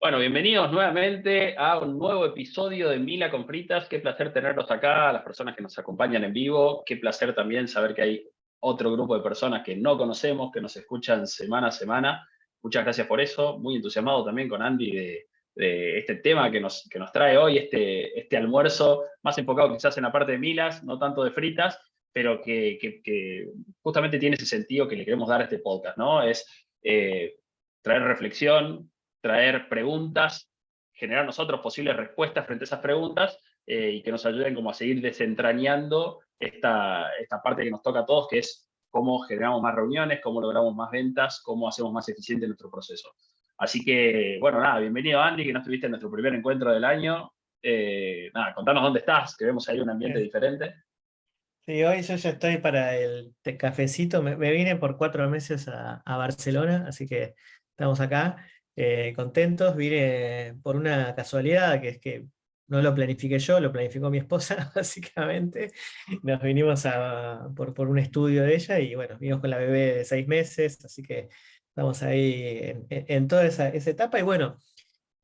Bueno, bienvenidos nuevamente a un nuevo episodio de Mila con Fritas. Qué placer tenerlos acá, las personas que nos acompañan en vivo. Qué placer también saber que hay otro grupo de personas que no conocemos, que nos escuchan semana a semana. Muchas gracias por eso. Muy entusiasmado también con Andy de, este tema que nos, que nos trae hoy, este, este almuerzo más enfocado quizás en la parte de Milas, no tanto de fritas, pero que, que, justamente tiene ese sentido que le queremos dar a este podcast, ¿no? Es eh, traer reflexión, traer preguntas, generar nosotros posibles respuestas frente a esas preguntas eh, y que nos ayuden como a seguir desentrañando esta, esta parte que nos toca a todos, que es cómo generamos más reuniones, cómo logramos más ventas, cómo hacemos más eficiente nuestro proceso. Así que, bueno, nada, bienvenido Andy, que no estuviste en nuestro primer encuentro del año. Eh, nada, contanos dónde estás, que vemos ahí un ambiente diferente. Sí, hoy yo ya estoy para el cafecito, me, vine por cuatro meses a, a Barcelona, así que estamos acá. Eh, contentos, vine por una casualidad, que es que no lo planifiqué yo, lo planificó mi esposa, básicamente. Nos vinimos por, por, un estudio de ella y bueno, vinimos con la bebé de seis meses, así que estamos ahí en, toda esa, etapa. Y bueno,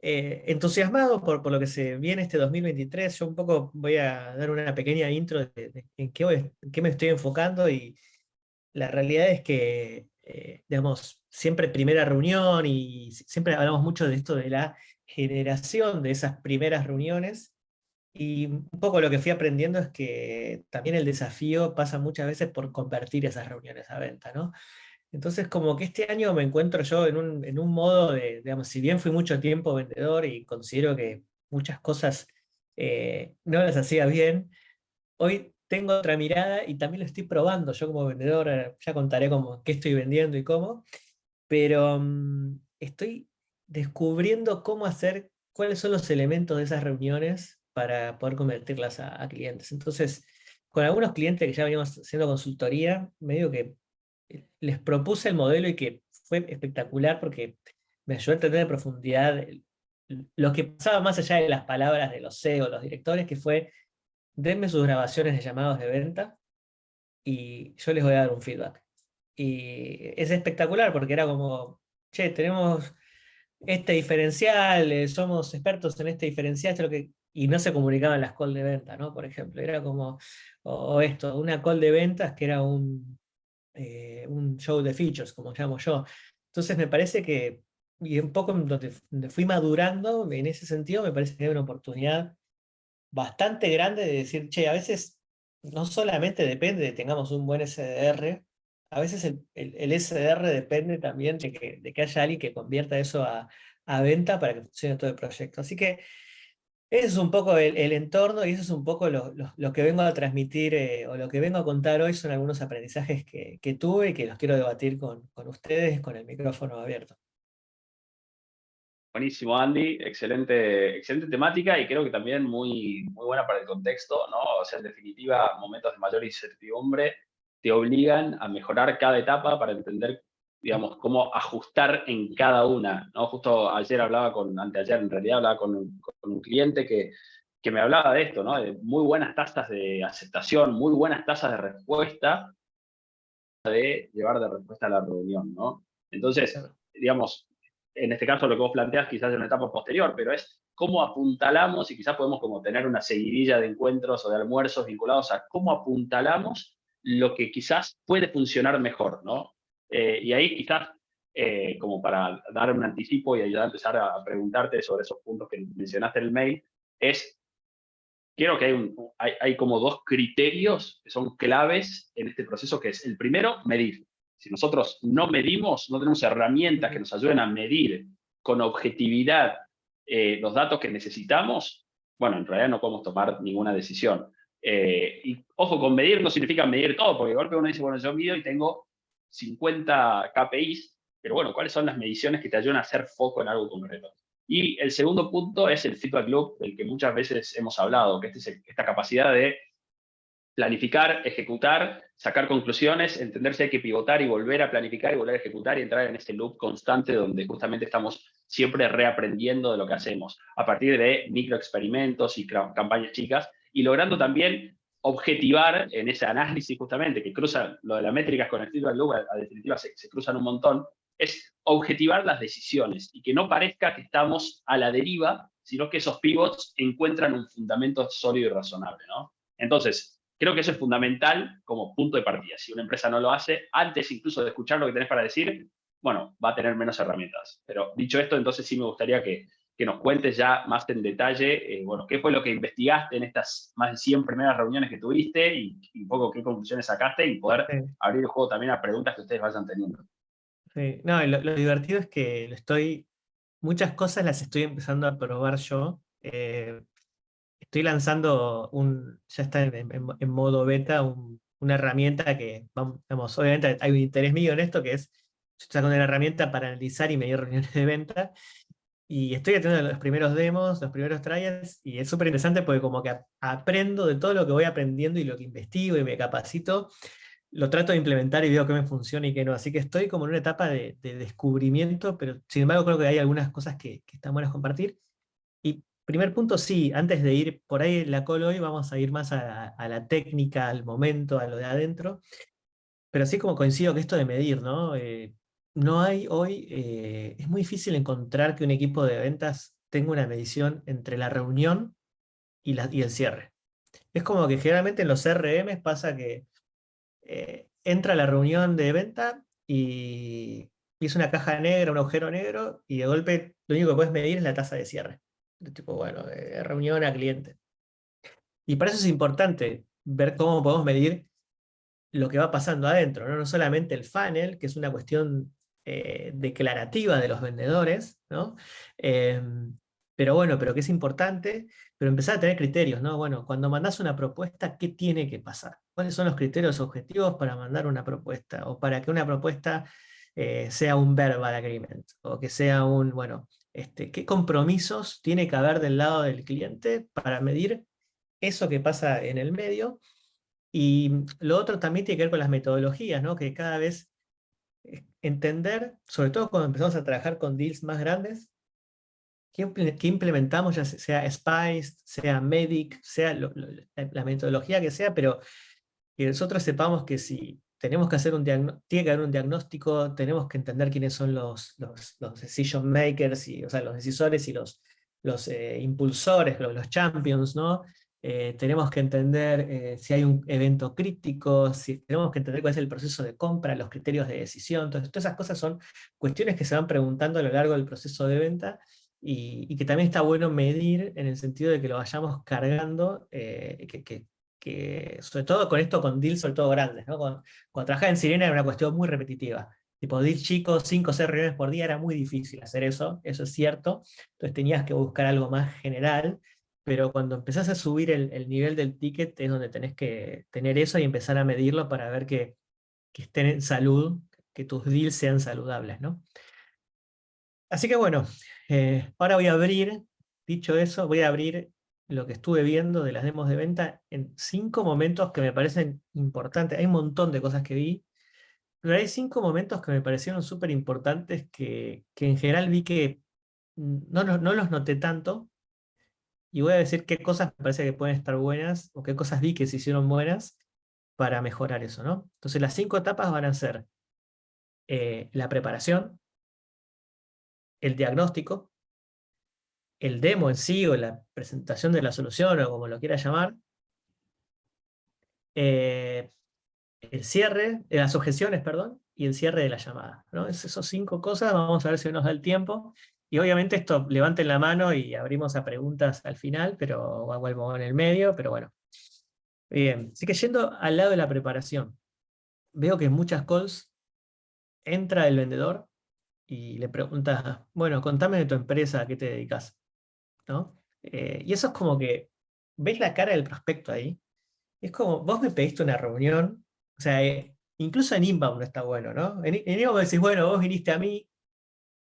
eh, entusiasmado por, por lo que se viene este 2023, yo un poco voy a dar una pequeña intro de, en, qué qué me estoy enfocando y la realidad es que, eh, digamos, siempre primera reunión y siempre hablamos mucho de esto de la generación de esas primeras reuniones. Y un poco lo que fui aprendiendo es que también el desafío pasa muchas veces por convertir esas reuniones a venta, ¿no? Entonces como que este año me encuentro yo en un, en un modo de, digamos, si bien fui mucho tiempo vendedor y considero que muchas cosas eh, no las hacía bien, hoy tengo otra mirada y también lo estoy probando. Yo como vendedor, eh, ya contaré cómo, qué estoy vendiendo y cómo, pero mm, estoy descubriendo cómo hacer, cuáles son los elementos de esas reuniones para poder convertirlas a, clientes. Entonces, con algunos clientes que ya veníamos haciendo consultoría, medio que eh, les propuse el modelo y que fue espectacular porque me ayudó a entender en profundidad lo que pasaba más allá de las palabras de los CEO, los directores, que fue, denme sus grabaciones de llamados de venta y yo les voy a dar un feedback. Y es espectacular porque era como, che, tenemos este diferencial, eh, somos expertos en este diferencial, y no se comunicaban las call de venta, ¿no? Por ejemplo, era como, o, esto, una call de ventas que era un, eh, un show de features, como llamo yo. Entonces me parece que, y un poco donde, fui madurando, en ese sentido me parece que hay una oportunidad bastante grande de decir, che, a veces no solamente depende de tengamos un buen SDR, a veces el, SDR depende también de que, haya alguien que convierta eso a, venta para que funcione todo el proyecto. Así que ese es un poco el, entorno y eso es un poco lo, que vengo a transmitir eh, o lo que vengo a contar hoy son algunos aprendizajes que, tuve y que los quiero debatir con, ustedes con el micrófono abierto. Buenísimo, Andy. Excelente, excelente temática y creo que también muy, muy buena para el contexto, ¿no? O sea, en definitiva, momentos de mayor incertidumbre te obligan a mejorar cada etapa para entender, digamos, cómo ajustar en cada una, ¿no? Justo ayer hablaba con, anteayer en realidad hablaba con un, con un cliente que, que me hablaba de esto, ¿no? De muy buenas tasas de aceptación, muy buenas tasas de respuesta, de llevar de respuesta a la reunión, ¿no? Entonces, digamos, en este caso lo que vos planteas quizás en una etapa posterior, pero es cómo apuntalamos, y quizás podemos como tener una seguidilla de encuentros o de almuerzos vinculados a cómo apuntalamos lo que quizás puede funcionar mejor, ¿no? Eh, y ahí quizás, eh, como para dar un anticipo y ayudar a empezar a preguntarte sobre esos puntos que mencionaste en el mail, es, quiero que hay, un, hay, como dos criterios que son claves en este proceso, que es el primero, medir. Si nosotros no medimos, no tenemos herramientas que nos ayuden a medir con objetividad eh, los datos que necesitamos, bueno, en realidad no podemos tomar ninguna decisión. Eh, y ojo, con medir no significa medir todo, porque de golpe uno dice, bueno, yo mido y tengo 50 KPIs, pero bueno, ¿cuáles son las mediciones que te ayudan a hacer foco en algo concreto? Y el segundo punto es el feedback loop, del que muchas veces hemos hablado, que es esta capacidad de planificar, ejecutar, sacar conclusiones, entender si hay que pivotar y volver a planificar y volver a ejecutar y entrar en este loop constante donde justamente estamos siempre reaprendiendo de lo que hacemos, a partir de microexperimentos y campañas chicas, y logrando también objetivar en ese análisis justamente, que cruza lo de las métricas con el feedback loop, a, definitiva se, cruzan un montón, es objetivar las decisiones y que no parezca que estamos a la deriva, sino que esos pivots encuentran un fundamento sólido y razonable, ¿no? Entonces, creo que eso es fundamental como punto de partida. Si una empresa no lo hace, antes incluso de escuchar lo que tenés para decir, bueno, va a tener menos herramientas. Pero dicho esto, entonces sí me gustaría que, nos cuentes ya más en detalle, eh, bueno, qué fue lo que investigaste en estas más de 100 primeras reuniones que tuviste y, un poco qué conclusiones sacaste y poder abrir el juego también a preguntas que ustedes vayan teniendo. Sí. No, lo, divertido es que lo estoy, muchas cosas las estoy empezando a probar yo. Eh, estoy lanzando un, ya está en, modo beta, una herramienta que, vamos, obviamente hay un interés mío en esto, que es, estoy sacando una herramienta para analizar y medir reuniones de venta, y estoy haciendo los primeros demos, los primeros trials, y es súper interesante porque como que aprendo de todo lo que voy aprendiendo y lo que investigo y me capacito, lo trato de implementar y veo que me funciona y que no. Así que estoy como en una etapa de, descubrimiento, pero sin embargo creo que hay algunas cosas que, que están buenas compartir. Y Primer punto, sí, antes de ir por ahí la call hoy, vamos a ir más a, la técnica, al momento, a lo de adentro. Pero sí como coincido que esto de medir, ¿no? Eh, no hay hoy, eh, es muy difícil encontrar que un equipo de ventas tenga una medición entre la reunión y, el cierre. Es como que generalmente en los CRM pasa que eh, entra la reunión de venta y, es una caja negra, un agujero negro, y de golpe lo único que puedes medir es la tasa de cierre tipo, bueno, de reunión a cliente. Y para eso es importante ver cómo podemos medir lo que va pasando adentro, no, no solamente el funnel, que es una cuestión eh, declarativa de los vendedores, ¿no? Em, pero bueno, pero que es importante, pero empezar a tener criterios, ¿no? Bueno, cuando mandas una propuesta, ¿qué tiene que pasar? ¿Cuáles son los criterios objetivos para mandar una propuesta? O para que una propuesta eh, sea un verbal agreement, o que sea un, bueno, este, qué compromisos tiene que haber del lado del cliente para medir eso que pasa en el medio. Y lo otro también tiene que ver con las metodologías, ¿no? que cada vez eh, entender, sobre todo cuando empezamos a trabajar con deals más grandes, qué, implementamos, ya sea Spice, sea Medic, sea la metodología que sea, pero que nosotros sepamos que si tenemos que hacer un tiene que haber un diagnóstico, tenemos que entender quiénes son los, los, decision makers, y, o sea, los decisores y los, los eh, impulsores, los, champions, ¿no? Eh, tenemos que entender eh, si hay un evento crítico, si, tenemos que entender cuál es el proceso de compra, los criterios de decisión, todas esas cosas son cuestiones que se van preguntando a lo largo del proceso de venta, y, que también está bueno medir en el sentido de que lo vayamos cargando, que, que, sobre todo con esto, con deals sobre todo grandes, ¿no? Cuando, trabajaba en Sirena era una cuestión muy repetitiva. Tipo, deals chicos, 5 o 6 reuniones por día, era muy difícil hacer eso, eso es cierto. Entonces tenías que buscar algo más general, pero cuando empezás a subir el, nivel del ticket es donde tenés que tener eso y empezar a medirlo para ver que, que estén en salud, que tus deals sean saludables, ¿no? Así que bueno, eh, ahora voy a abrir, dicho eso, voy a abrir lo que estuve viendo de las demos de venta en cinco momentos que me parecen importantes. Hay un montón de cosas que vi, pero hay cinco momentos que me parecieron súper importantes que, en general vi que no, no, los noté tanto, y voy a decir qué cosas me parece que pueden estar buenas, o qué cosas vi que se hicieron buenas para mejorar eso. ¿no? Entonces las cinco etapas van a ser eh, la preparación, el diagnóstico, el demo en sí, o la presentación de la solución, o como lo quiera llamar, eh, el cierre, de las objeciones, perdón, y el cierre de la llamada. ¿no? Es esos cinco cosas, vamos a ver si nos da el tiempo. Y obviamente esto, levanten la mano y abrimos a preguntas al final, pero vuelvo en el medio, pero bueno. Bien, así que yendo al lado de la preparación, veo que en muchas calls entra el vendedor y le pregunta, bueno, contame de tu empresa, ¿a qué te dedicas? ¿no? Eh, y eso es como que, ¿ves la cara del prospecto ahí? Es como, vos me pediste una reunión, o sea, eh, incluso en inbound no está bueno, ¿no? En, en inbound decís, bueno, vos viniste a mí,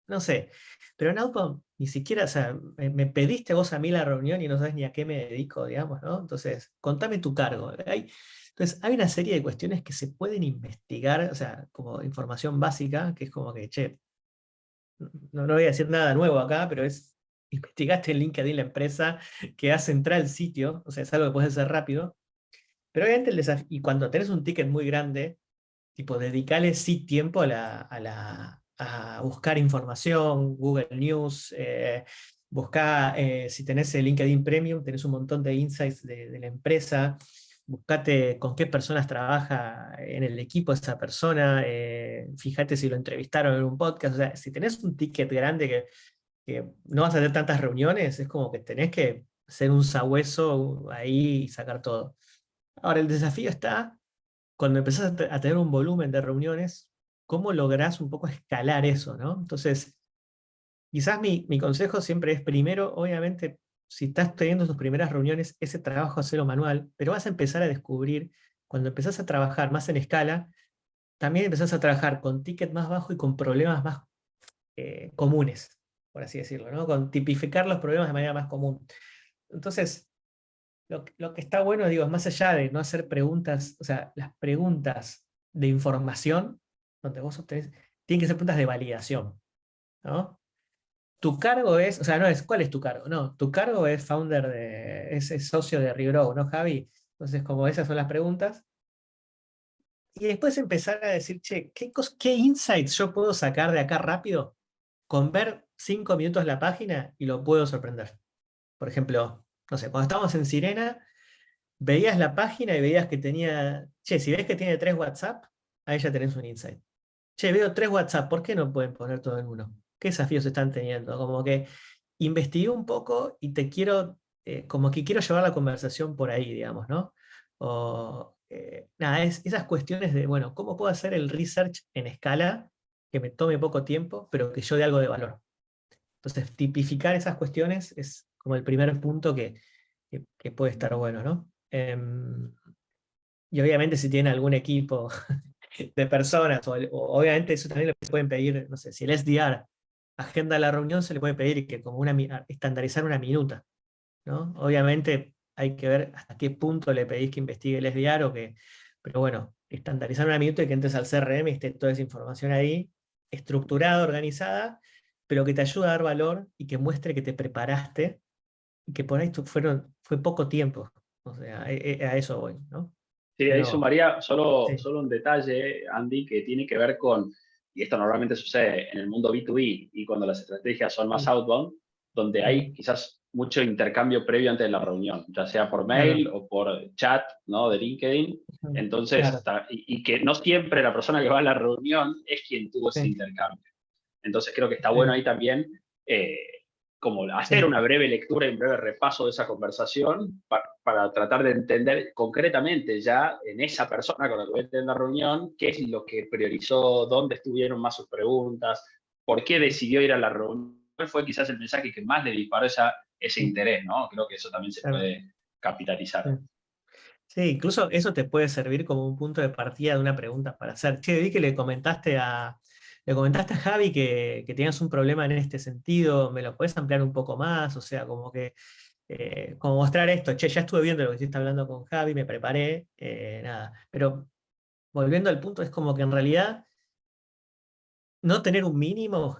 no sé, pero outbound ni siquiera, o sea, me, pediste vos a mí la reunión y no sabes ni a qué me dedico, digamos, ¿no? Entonces, contame tu cargo. Hay, entonces, hay una serie de cuestiones que se pueden investigar, o sea, como información básica, que es como que, che, no, no voy a decir nada nuevo acá, pero es investigaste en LinkedIn la empresa que hace entrar al sitio, o sea, es algo que puede ser rápido, pero obviamente el desafío, y cuando tenés un ticket muy grande, tipo, dedicale sí tiempo a, la, buscar información, Google News, eh, busca, eh, si tenés el LinkedIn Premium, tenés un montón de insights de, la empresa, buscate con qué personas trabaja en el equipo esa persona, eh, fíjate si lo entrevistaron en un podcast, o sea, si tenés un ticket grande que, que no vas a hacer tantas reuniones, es como que tenés que hacer un sabueso ahí y sacar todo. Ahora, el desafío está cuando empezás a, tener un volumen de reuniones, ¿cómo lográs un poco escalar eso? ¿no? Entonces, quizás mi, mi consejo siempre es, primero, obviamente, si estás teniendo tus primeras reuniones, ese trabajo hacerlo manual, pero vas a empezar a descubrir, cuando empezás a trabajar más en escala, también empezás a trabajar con ticket más bajo y con problemas más eh, comunes, por así decirlo, ¿no? con tipificar los problemas de manera más común. Entonces, lo, que está bueno, digo, más allá de no hacer preguntas, o sea, las preguntas de información, donde vos obtenés, tienen que ser preguntas de validación, ¿no? Tu cargo es, o sea, no es, ¿cuál es tu cargo? No, tu cargo es founder de, es, socio de Regrow, ¿no, Javi? Entonces, como esas son las preguntas. Y después empezar a decir, che, ¿qué, ¿qué insights yo puedo sacar de acá rápido? Con ver cinco minutos la página y lo puedo sorprender. Por ejemplo, no sé, cuando estábamos en Sirena, veías la página y veías que tenía, che, si ves que tiene tres WhatsApp, ahí ya tenés un insight. Che, veo tres WhatsApp, ¿por qué no pueden poner todo en uno? ¿Qué desafíos están teniendo? Como que investigué un poco y te quiero, eh, como que quiero llevar la conversación por ahí, digamos, ¿no? O, eh, nada, es, esas cuestiones de, bueno, ¿cómo puedo hacer el research en escala que me tome poco tiempo, pero que yo dé algo de valor? Entonces, tipificar esas cuestiones es como el primer punto que, que, puede estar bueno, ¿no? Em, y obviamente si tiene algún equipo de personas, o, obviamente eso también le pueden pedir, no sé, si el SDR agenda la reunión, se le puede pedir que como una, estandarizar una minuta, ¿no? Obviamente hay que ver hasta qué punto le pedís que investigue el SDR, o que, pero bueno, estandarizar una minuta y que entres al CRM y esté toda esa información ahí, estructurada, organizada, pero que te ayude a dar valor y que muestre que te preparaste y que por ahí fueron, fue poco tiempo. O sea, e, e, a, eso voy, ¿no? Sí, ahí sumaría solo, solo un detalle, Andy, que tiene que ver con, y esto normalmente sucede en el mundo B2B y cuando las estrategias son más outbound, donde hay quizás mucho intercambio previo antes de la reunión, ya sea por mail o por chat, ¿no? De LinkedIn. Entonces, y, que no siempre la persona que va a la reunión es quien tuvo ese intercambio. Entonces creo que está bueno ahí también eh, como hacer una breve lectura y un breve repaso de esa conversación para, tratar de entender concretamente ya en esa persona con la que voy a tener la reunión qué es lo que priorizó, dónde estuvieron más sus preguntas, por qué decidió ir a la reunión, fue quizás el mensaje que más le disparó esa, ese interés, ¿no? Creo que eso también se puede capitalizar. Sí, incluso eso te puede servir como un punto de partida de una pregunta para hacer. Che, vi que le comentaste a, le comentaste a Javi que, que, tenías un problema en este sentido, ¿me lo puedes ampliar un poco más? O sea, como que, eh, como mostrar esto, che, ya estuve viendo lo que estás hablando con Javi, me preparé, eh, nada. Pero volviendo al punto, es como que en realidad no tener un mínimo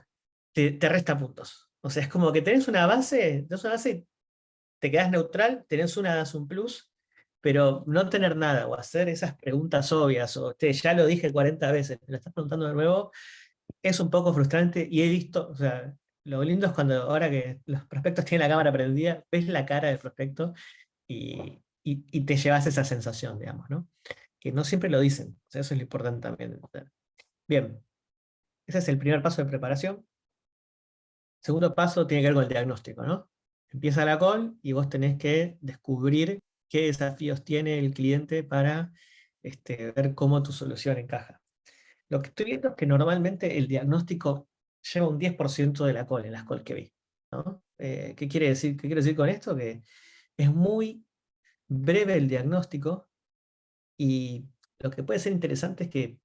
te, resta puntos. O sea, es como que tenés una base, tenés una base, te quedas neutral, tenés una, un plus, pero no tener nada o hacer esas preguntas obvias, o ya lo dije 40 veces, me lo estás preguntando de nuevo, es un poco frustrante y he visto, o sea, lo lindo es cuando ahora que los prospectos tienen la cámara prendida, ves la cara del prospecto y, y, te llevas esa sensación, digamos, ¿no? Que no siempre lo dicen, eso es lo importante también. Bien, ese es el primer paso de preparación. Segundo paso tiene que ver con el diagnóstico, ¿no? Empieza la call y vos tenés que descubrir qué desafíos tiene el cliente para este, ver cómo tu solución encaja. Lo que estoy viendo es que normalmente el diagnóstico lleva un 10% de la call en las calls que vi. Eh, ¿qué, quiere decir, ¿Qué quiere decir con esto? Que es muy breve el diagnóstico y lo que puede ser interesante es que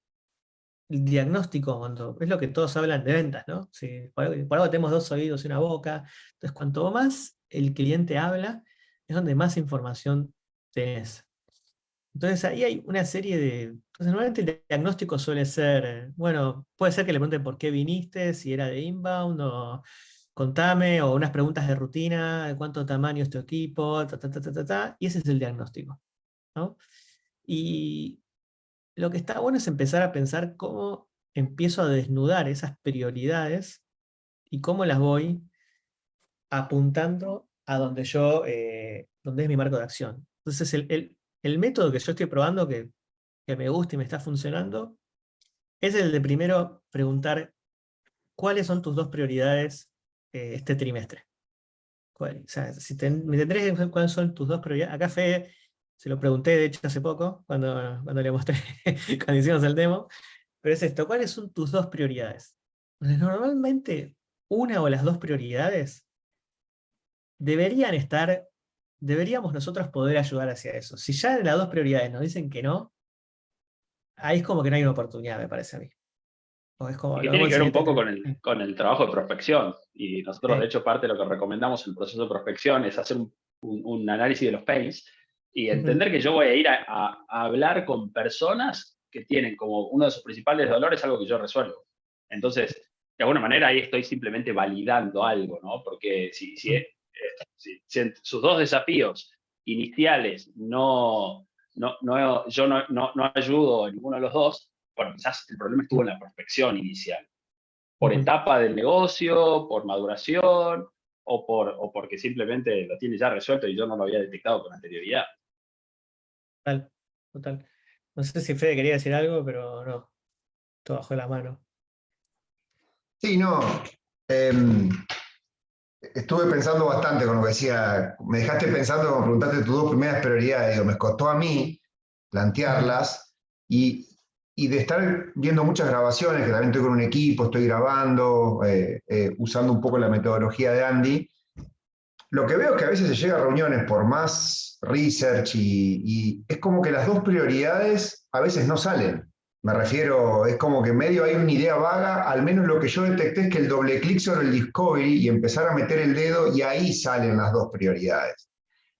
el diagnóstico, cuando es lo que todos hablan de ventas, ¿no? Por, algo, tenemos dos oídos y una boca, entonces cuanto más el cliente habla, es donde más información tenés. Entonces ahí hay una serie de... Entonces normalmente el diagnóstico suele ser, bueno, puede ser que le pregunten por qué viniste, si era de inbound, o contame, o unas preguntas de rutina, de cuánto tamaño es tu equipo, ta, ta, ta, ta, y ese es el diagnóstico. Y lo que está bueno es empezar a pensar cómo empiezo a desnudar esas prioridades y cómo las voy apuntando a donde yo, eh, donde es mi marco de acción. Entonces el, método que yo estoy probando, que, me gusta y me está funcionando, es el de primero preguntar cuáles son tus dos prioridades eh, este trimestre. O sea, si cuáles son tus dos prioridades. Acá Fe, se lo pregunté de hecho hace poco, cuando, cuando le mostré, cuando hicimos el demo, pero es esto, ¿cuáles son tus dos prioridades? Normalmente una o las dos prioridades deberían estar, deberíamos nosotros poder ayudar hacia eso. Si ya las dos prioridades nos dicen que no, ahí es como que no hay una oportunidad, me parece a mí. tiene que ver un poco con el, con el, trabajo de prospección. Y nosotros, de hecho, parte de lo que recomendamos en el proceso de prospección es hacer un, análisis de los pains y entender que yo voy a ir a, hablar con personas que tienen como uno de sus principales dolores algo que yo resuelvo. Entonces, de alguna manera ahí estoy simplemente validando algo, ¿no? Porque si, si, eh, si, sus dos desafíos iniciales no, no, no yo no, no, no, ayudo en ninguno de los dos, bueno, quizás el problema estuvo en la prospección inicial. Por etapa del negocio, por maduración, o, por, o porque simplemente lo tiene ya resuelto y yo no lo había detectado con anterioridad. Total, total. No sé si Fede quería decir algo, pero no. Todo bajo la mano. Sí, no. Em, estuve pensando bastante con lo que decía. Me dejaste pensando cuando preguntaste tus dos primeras prioridades. Digo, me costó a mí plantearlas y, de estar viendo muchas grabaciones, que también estoy con un equipo, estoy grabando, eh, eh, usando un poco la metodología de Andy. Lo que veo es que a veces se llega a reuniones por más research y, y es como que las dos prioridades a veces no salen. Me refiero, es como que medio hay una idea vaga, al menos lo que yo detecté es que el doble clic sobre el discovery y empezar a meter el dedo y ahí salen las dos prioridades.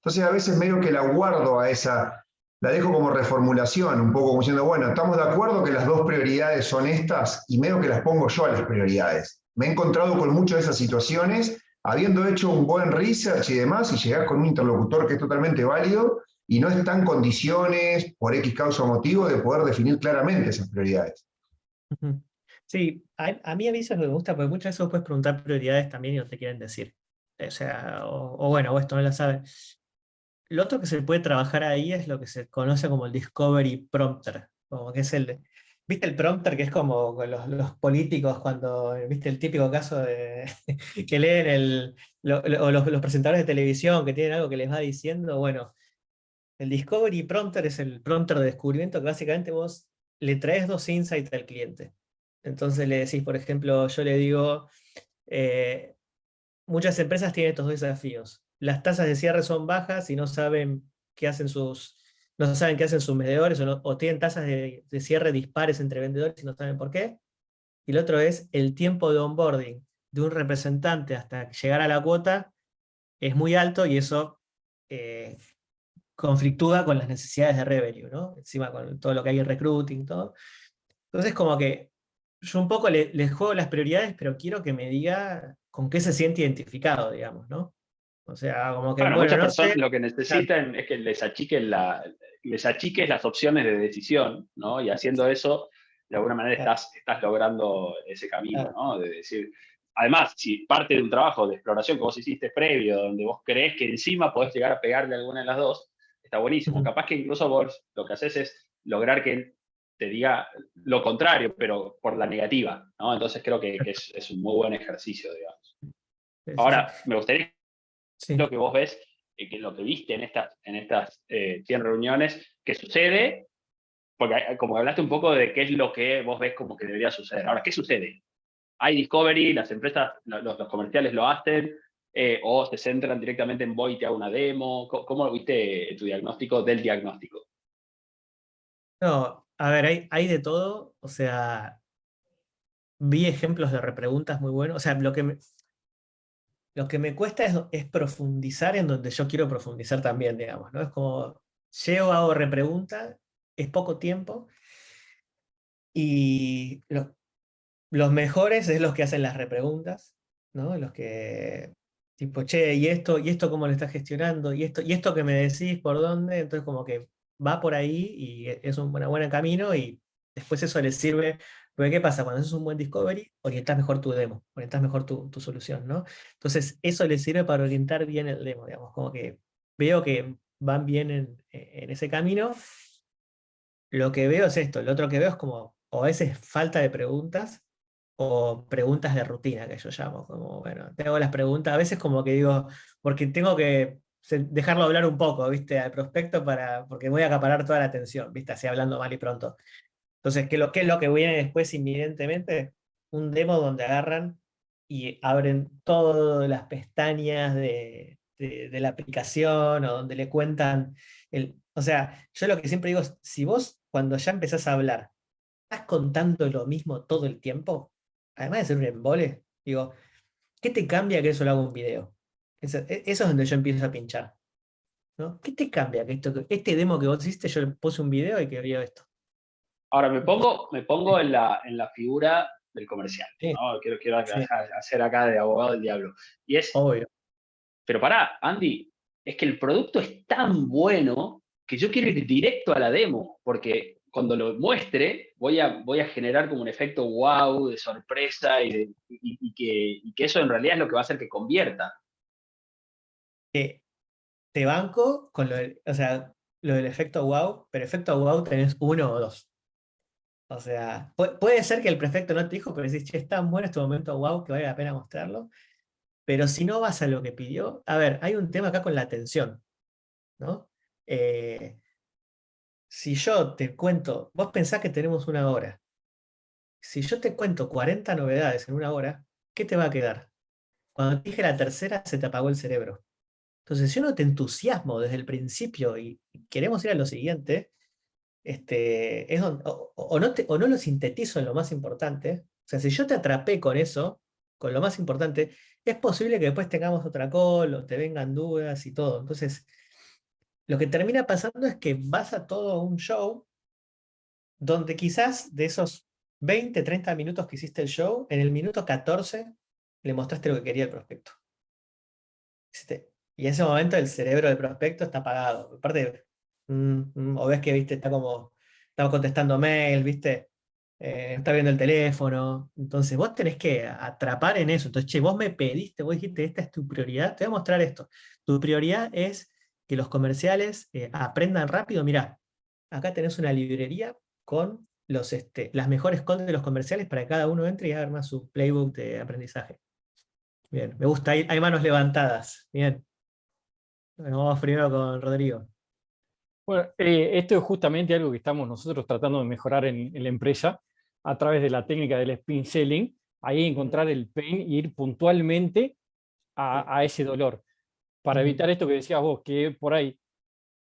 Entonces a veces medio que la guardo a esa, la dejo como reformulación, un poco como diciendo, bueno, estamos de acuerdo que las dos prioridades son estas y medio que las pongo yo a las prioridades. Me he encontrado con muchas de esas situaciones, habiendo hecho un buen research y demás, y llegar con un interlocutor que es totalmente válido, y no está en condiciones, por X causa o motivo, de poder definir claramente esas prioridades. Sí, a, mí a mí eso me gusta, porque muchas veces puedes preguntar prioridades también y no te quieren decir. O sea, o, bueno, o esto no la sabe. Lo otro que se puede trabajar ahí es lo que se conoce como el Discovery Prompter, como que es el, ¿Viste el prompter que es como los, políticos cuando, viste el típico caso de que leen el, o los, los, presentadores de televisión que tienen algo que les va diciendo? Bueno, el Discovery Prompter es el prompter de descubrimiento que básicamente vos le traes dos insights al cliente. Entonces le decís, por ejemplo, yo le digo, eh, muchas empresas tienen estos dos desafíos. Las tasas de cierre son bajas y no saben qué hacen sus, no saben qué hacen sus vendedores o, tienen tasas de, cierre dispares entre vendedores y no saben por qué. Y el otro es el tiempo de onboarding de un representante hasta llegar a la cuota es muy alto y eso eh, conflictúa con las necesidades de revenue, ¿no? Encima con todo lo que hay en recruiting, todo. Entonces como que yo un poco les le juego las prioridades, pero quiero que me diga con qué se siente identificado, digamos, ¿no? O sea, como que... Bueno, muchas personas lo que necesitan es que les achiquen la, les achiques las opciones de decisión, ¿no? Y haciendo eso, de alguna manera estás, estás logrando ese camino, ¿no? De decir, además, si parte de un trabajo de exploración que vos hiciste previo, donde vos crees que encima podés llegar a pegarle alguna de las dos, está buenísimo. Capaz que incluso vos lo que haces es lograr que te diga lo contrario, pero por la negativa, ¿no? Entonces creo que, es, un muy buen ejercicio, digamos. Ahora, me gustaría lo que vos ves, eh, que lo que viste en estas, en estas 100 eh, reuniones, que sucede, porque como hablaste un poco de qué es lo que vos ves como que debería suceder. Ahora, ¿qué sucede? Hay discovery, las empresas, los comerciales lo hacen, eh, o se centran directamente en voy te hago una demo? ¿Cómo, viste tu diagnóstico del diagnóstico? No, a ver, hay, hay de todo, o sea, vi ejemplos de repreguntas muy buenos, o sea, lo que me, lo que me cuesta es, profundizar en donde yo quiero profundizar también, digamos, ¿no? Es como, llego, hago repregunta, es poco tiempo, y los mejores es los que hacen las repreguntas, ¿no? Los que Tipo, che, ¿y esto, ¿y esto cómo lo estás gestionando? ¿Y esto, ¿Y esto que me decís por dónde? Entonces como que va por ahí y e, es un buen, buen camino y después eso le sirve Porque ¿qué pasa? Cuando haces un buen discovery, orientas mejor tu demo, orientas mejor tu, tu, solución, ¿no? Entonces, eso le sirve para orientar bien el demo, digamos, como que veo que van bien en, en ese camino. Lo que veo es esto, lo otro que veo es como, o a veces falta de preguntas, o preguntas de rutina, que yo llamo, como, bueno, te las preguntas, a veces como que digo, porque tengo que dejarlo hablar un poco, ¿viste? Al prospecto, para, porque voy a acaparar toda la atención, ¿viste? Así hablando mal y pronto. Entonces, ¿qué, lo, ¿qué es lo que viene después inminentemente? Un demo donde agarran y abren todas las pestañas de, de, la aplicación, o donde le cuentan, el, o sea, yo lo que siempre digo es, si vos cuando ya empezás a hablar, estás contando lo mismo todo el tiempo, además de ser un embole, digo, ¿qué te cambia que eso lo haga un video? Eso, e, eso, es donde yo empiezo a pinchar. ¿no? ¿Qué te cambia que esto, este demo que vos hiciste, yo le puse un video y que vio esto? Ahora me pongo, me pongo en, la, en la figura del comercial. ¿no? Quiero, quiero hacer acá de abogado del diablo. Y es. Obvio. Pero pará, Andy, es que el producto es tan bueno que yo quiero ir directo a la demo, porque cuando lo muestre, voy a, voy a generar como un efecto wow, de sorpresa y, que, eso en realidad es lo que va a hacer que convierta. te banco con lo del, o sea, lo del efecto wow, pero efecto wow tenés uno o dos. O sea, puede, ser que el prefecto no te dijo, pero decís, che, es tan bueno este momento wow que vale la pena mostrarlo. Pero si no vas a lo que pidió, a ver, hay un tema acá con la atención, ¿no? Eh, si yo te cuento, vos pensás que tenemos una hora. Si yo te cuento 40 novedades en una hora, ¿qué te va a quedar? Cuando te dije la tercera, se te apagó el cerebro. Entonces, si yo no te entusiasmo desde el principio y queremos ir a lo siguiente, este, es o, no o no lo sintetizo en lo más importante, o sea, si yo te atrapé con eso, con lo más importante, es posible que después tengamos otra call o te vengan dudas y todo. Entonces, lo que termina pasando es que vas a todo un show donde quizás de esos 20, 30 minutos que hiciste el show, en el minuto 14 le mostraste lo que quería el prospecto. Y en ese momento el cerebro del prospecto está apagado. Aparte, mm, mm, o ves que viste, está como, estaba contestando mail, viste, eh, está viendo el teléfono. Entonces vos tenés que atrapar en eso. Entonces, che, vos me pediste, vos dijiste, esta es tu prioridad, te voy a mostrar esto. Tu prioridad es que los comerciales eh, aprendan rápido, mirá, acá tenés una librería con los, este, las mejores calls de los comerciales para que cada uno entre y haga más su playbook de aprendizaje. Bien, me gusta, hay, hay manos levantadas. Bien. vamos primero con Rodrigo. Bueno, eh, esto es justamente algo que estamos nosotros tratando de mejorar en, la empresa a través de la técnica del spin selling, ahí encontrar el pain y ir puntualmente a, a ese dolor para evitar esto que decías vos, que por ahí,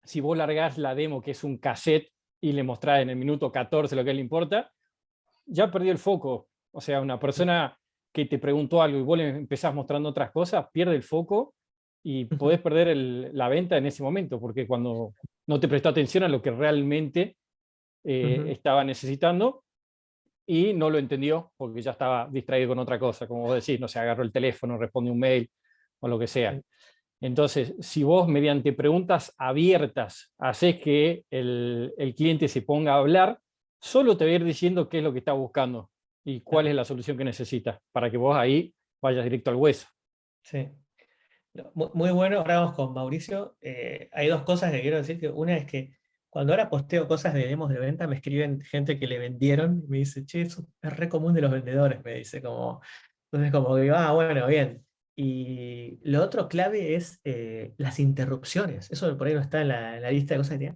si vos largás la demo, que es un cassette, y le mostrás en el minuto 14 lo que le importa, ya perdió el foco. O sea, una persona que te preguntó algo y vos le empezás mostrando otras cosas, pierde el foco y podés perder la venta en ese momento, porque cuando no te prestó atención a lo que realmente eh, estaba necesitando y no lo entendió porque ya estaba distraído con otra cosa, como vos decís, no se agarró el teléfono, responde un mail o lo que sea. Entonces, si vos mediante preguntas abiertas haces que el, cliente se ponga a hablar, solo te va a ir diciendo qué es lo que está buscando y cuál es la solución que necesita, para que vos ahí vayas directo al hueso. Sí. Muy bueno, ahora vamos con Mauricio. Eh, hay dos cosas que quiero decir. Una es que cuando ahora posteo cosas de demos de venta, me escriben gente que le vendieron, y me dice, che, eso es re común de los vendedores, me dice, como, entonces como que, ah, bueno, bien. Y lo otro clave es eh, las interrupciones. Eso por ahí no está en la, lista de cosas que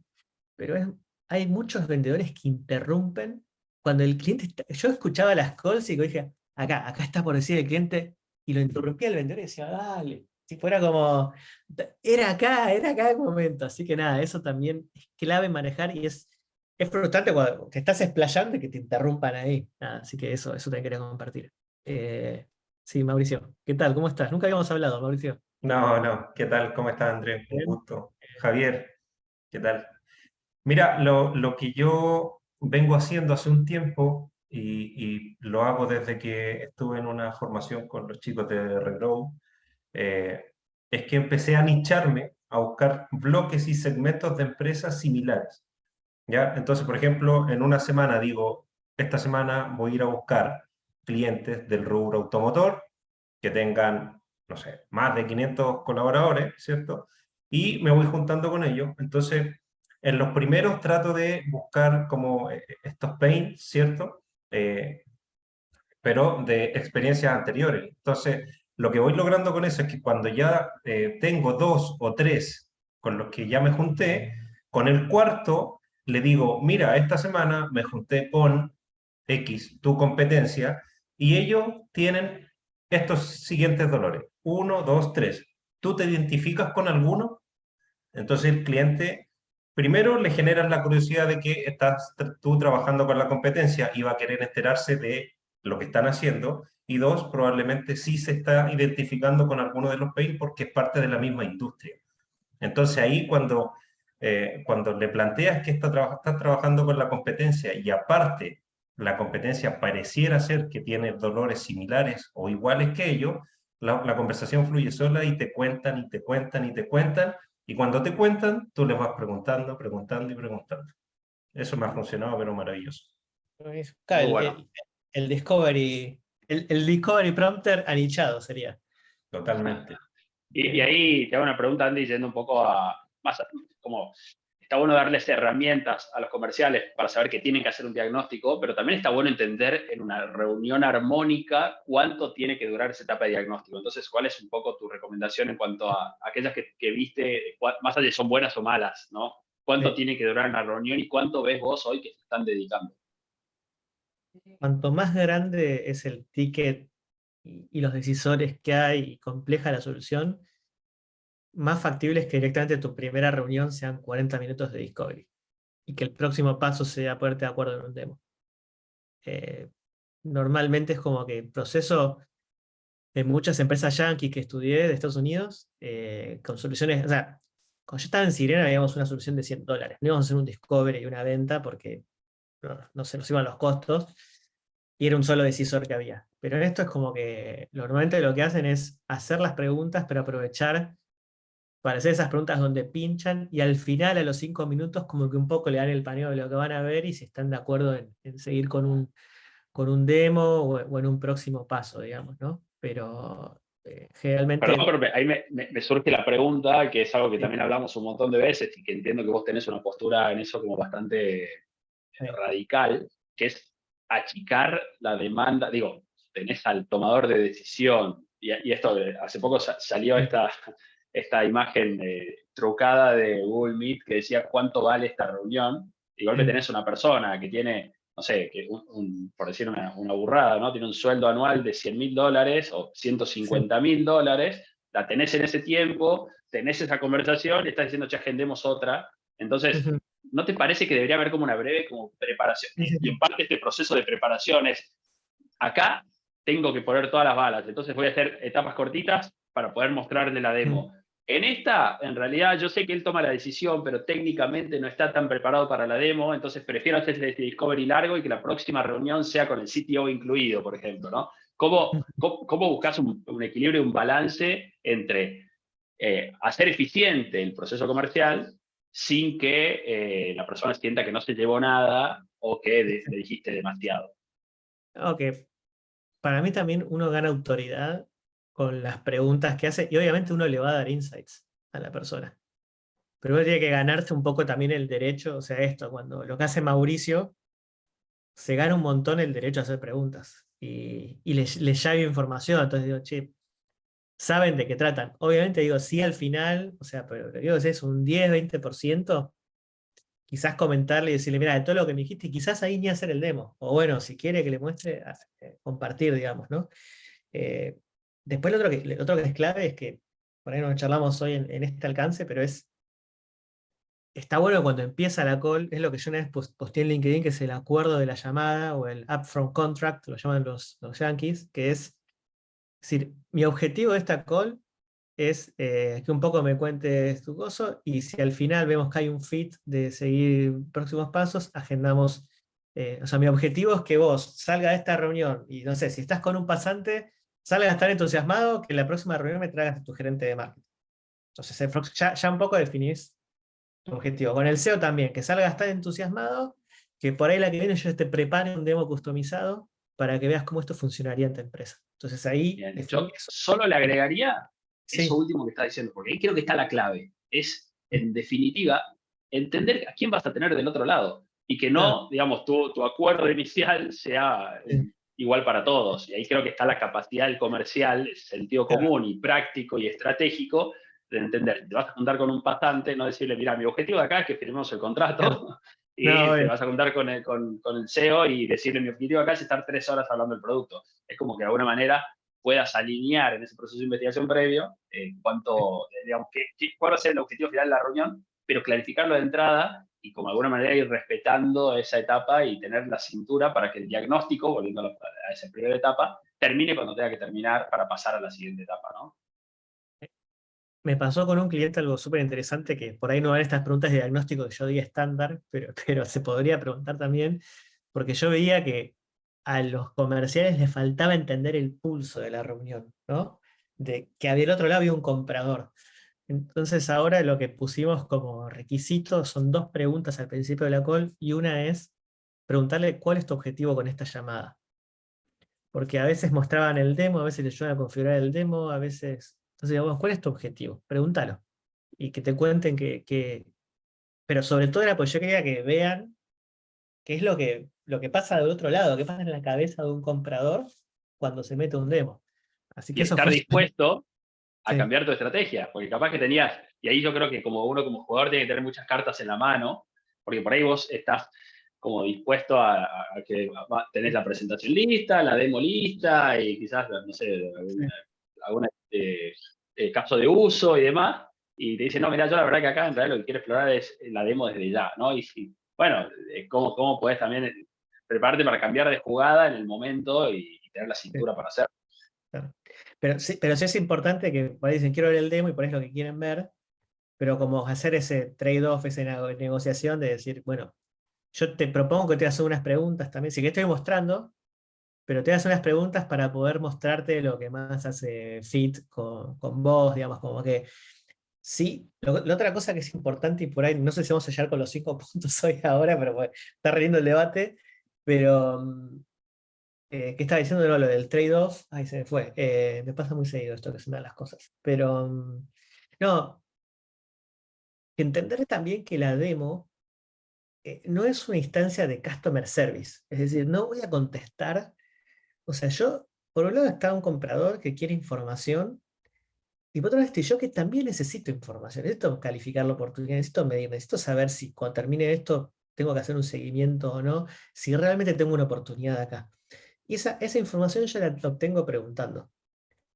Pero hay muchos vendedores que interrumpen cuando el cliente está, Yo escuchaba las calls y dije, acá, acá está por decir el cliente, y lo interrumpía el vendedor y decía, dale. Si fuera como, era acá, era acá el momento. Así que nada, eso también es clave manejar y es, es frustrante cuando te estás explayando y que te interrumpan ahí. así que eso, eso te quería compartir. Eh, Sí, Mauricio. ¿Qué tal? ¿Cómo estás? Nunca habíamos hablado, Mauricio. No, no. ¿Qué tal? ¿Cómo estás, Andrés? Un gusto. Javier, ¿qué tal? Mira, lo, que yo vengo haciendo hace un tiempo y, lo hago desde que estuve en una formación con los chicos de Regrow, eh, es que empecé a nicharme, a buscar bloques y segmentos de empresas similares. ¿ya? Entonces, por ejemplo, en una semana digo, esta semana voy a ir a buscar clientes del rubro automotor que tengan, no sé, más de 500 colaboradores, ¿cierto? Y me voy juntando con ellos. Entonces, en los primeros trato de buscar como eh, estos pains, ¿cierto? Eh, pero de experiencias anteriores. Entonces, lo que voy logrando con eso es que cuando ya eh, tengo dos o tres con los que ya me junté, con el cuarto le digo, mira, esta semana me junté con X, tu competencia, y ellos tienen estos siguientes dolores. Uno, dos, tres. ¿Tú te identificas con alguno? Entonces el cliente, primero le generas la curiosidad de que estás tú trabajando con la competencia y va a querer enterarse de lo que están haciendo, y dos, probablemente sí se está identificando con alguno de los pain porque es parte de la misma industria. Entonces ahí cuando, eh, cuando le planteas que está, está trabajando con la competencia y aparte la competencia pareciera ser que tiene dolores similares o iguales que ellos, la, la, conversación fluye sola y te cuentan y te cuentan y te cuentan, y cuando te cuentan, tú les vas preguntando, preguntando y preguntando. Eso me ha funcionado, pero maravilloso. Claro, bueno. el, el, Discovery, el, el, Discovery Prompter anichado sería. Totalmente. Y, y, ahí te hago una pregunta, Andy, yendo un poco a, más a, como está bueno darles herramientas a los comerciales para saber que tienen que hacer un diagnóstico, pero también está bueno entender en una reunión armónica cuánto tiene que durar esa etapa de diagnóstico. Entonces, ¿cuál es un poco tu recomendación en cuanto a aquellas que, que viste, más allá de son buenas o malas, ¿no? ¿Cuánto sí. tiene que durar una reunión y cuánto ves vos hoy que se están dedicando? Cuanto más grande es el ticket y los decisores que hay y compleja la solución, más factible es que directamente tu primera reunión sean 40 minutos de discovery y que el próximo paso sea ponerte de acuerdo en un demo. Eh, normalmente es como que el proceso de muchas empresas yankees que estudié de Estados Unidos, eh, con soluciones, o sea, cuando yo estaba en Sirena habíamos una solución de 100 dólares, no íbamos a hacer un discovery y una venta porque no, no se nos iban los costos, y era un solo decisor que había. Pero en esto es como que normalmente lo que hacen es hacer las preguntas, pero aprovechar para hacer esas preguntas donde pinchan y al final, a los cinco minutos, como que un poco le dan el paneo de lo que van a ver y si están de acuerdo en, en seguir con un, con un demo o, o, en un próximo paso, digamos, ¿no? Pero eh, generalmente... Perdón, pero ahí me, me, me, surge la pregunta, que es algo que también hablamos un montón de veces y que entiendo que vos tenés una postura en eso como bastante sí. radical, que es achicar la demanda, digo, tenés al tomador de decisión, y, y esto hace poco salió esta esta imagen eh, trucada de Google Meet que decía cuánto vale esta reunión, igual que tenés una persona que tiene, no sé, que un, un, por decir una, una, burrada, ¿no? Tiene un sueldo anual de 100 mil dólares o 150 mil dólares, la tenés en ese tiempo, tenés esa conversación y estás diciendo, che, agendemos otra. Entonces, uh -huh. ¿no te parece que debería haber como una breve como preparación? Y en parte este proceso de preparación es, acá tengo que poner todas las balas, entonces voy a hacer etapas cortitas para poder mostrarle la demo. En esta, en realidad, yo sé que él toma la decisión, pero técnicamente no está tan preparado para la demo, entonces prefiero hacer este discovery largo y que la próxima reunión sea con el CTO incluido, por ejemplo, ¿no? ¿Cómo, cómo, cómo buscas un, un, equilibrio, un balance entre eh, hacer eficiente el proceso comercial sin que eh, la persona sienta que no se llevó nada o que le dijiste demasiado? Ok. Para mí también uno gana autoridad con las preguntas que hace, y obviamente uno le va a dar insights a la persona. Pero uno tiene que ganarse un poco también el derecho, o sea, esto, cuando lo que hace Mauricio, se gana un montón el derecho a hacer preguntas, y, y les, les llave información, entonces digo, che, saben de qué tratan. Obviamente digo, sí al final, o sea, pero digo, es un 10, 20%, quizás comentarle y decirle, mira, de todo lo que me dijiste, quizás ahí ni hacer el demo, o bueno, si quiere que le muestre, eh, compartir, digamos, ¿no? Eh, Después lo otro, que, lo otro que es clave es que, por ahí no charlamos hoy en, en, este alcance, pero es, está bueno cuando empieza la call, es lo que yo una vez posté en LinkedIn, que es el acuerdo de la llamada, o el upfront contract, lo llaman los, los yankees, que es, es decir, mi objetivo de esta call es eh, que un poco me cuentes tu gozo, y si al final vemos que hay un fit de seguir próximos pasos, agendamos, eh, o sea, mi objetivo es que vos salga de esta reunión, y no sé, si estás con un pasante, salgas a estar entusiasmado, que en la próxima reunión me traigas a tu gerente de marketing. Entonces, ya, ya un poco definís tu objetivo. Con el SEO también, que salga a estar entusiasmado que por ahí la que viene yo te prepare un demo customizado para que veas cómo esto funcionaría en tu empresa. Entonces ahí... Bien, es- yo solo le agregaría Sí. eso último que está diciendo, porque ahí creo que está la clave. Es, en definitiva, entender a quién vas a tener del otro lado. Y que no, digamos, tu, tu acuerdo inicial sea Sí. Igual para todos. Y ahí creo que está la capacidad del comercial, el sentido común y práctico y estratégico de entender. Te vas a juntar con un pasante, no decirle, mira, mi objetivo de acá es que firmemos el contrato. Y No, te vas a juntar con el, con, con el CEO y decirle, mi objetivo acá es estar tres horas hablando del producto. Es como que de alguna manera puedas alinear en ese proceso de investigación previo eh, cuánto, eh, digamos, qué- cuál va a ser el objetivo final de la reunión, pero clarificarlo de entrada y como de alguna manera ir respetando esa etapa y tener la cintura para que el diagnóstico, volviendo a, esa primera etapa, termine cuando tenga que terminar para pasar a la siguiente etapa, ¿no? Me pasó con un cliente algo súper interesante, que por ahí no van estas preguntas de diagnóstico que yo diga estándar, pero, pero se podría preguntar también, porque yo veía que a los comerciales les faltaba entender el pulso de la reunión, ¿no? De que del otro lado había un comprador. Entonces ahora lo que pusimos como requisito son dos preguntas al principio de la call, y una es preguntarle cuál es tu objetivo con esta llamada. Porque a veces mostraban el demo, a veces le ayudan a configurar el demo, a veces... Entonces, digamos, ¿cuál es tu objetivo? Pregúntalo. Y que te cuenten que... que- Pero sobre todo era porque yo quería que vean qué es lo que, lo que pasa del otro lado, qué pasa en la cabeza de un comprador cuando se mete un demo. Así que y eso estar fue- dispuesto a Sí. cambiar tu estrategia, porque capaz que tenías, y ahí yo creo que como uno como jugador tiene que tener muchas cartas en la mano, porque por ahí vos estás como dispuesto a, a que tenés la presentación lista, la demo lista, y quizás, no sé, algún alguna, eh, eh, caso de uso y demás, y te dicen, no, mira, yo la verdad que acá en realidad lo que quiero explorar es la demo desde ya, ¿no? Y si, bueno, eh, ¿cómo, cómo puedes también prepararte para cambiar de jugada en el momento y, y tener la cintura para hacerlo? Pero sí, pero sí es importante que por ahí dicen quiero ver el demo y por ahí es lo que quieren ver, pero como hacer ese trade-off, esa nego- negociación de decir, bueno, yo te propongo que te hagas unas preguntas también, sí que estoy mostrando, pero te hagas unas preguntas para poder mostrarte lo que más hace fit con, con vos, digamos, como que sí. Lo- la otra cosa que es importante, y por ahí no sé si vamos a llegar con los cinco puntos hoy ahora, pero bueno, está re lindo el debate, pero mm, eh, ¿qué estaba diciendo no, lo del trade-off? Ahí se me fue. Eh, me pasa muy seguido esto que se me dan las cosas. Pero, mm, no, entender también que la demo eh, no es una instancia de customer service. Es decir, no voy a contestar. O sea, yo, por un lado está un comprador que quiere información, y por otro lado estoy yo que también necesito información. Necesito calificar la oportunidad, necesito medir, necesito saber si cuando termine esto tengo que hacer un seguimiento o no, si realmente tengo una oportunidad acá. Y esa, esa información yo la obtengo preguntando.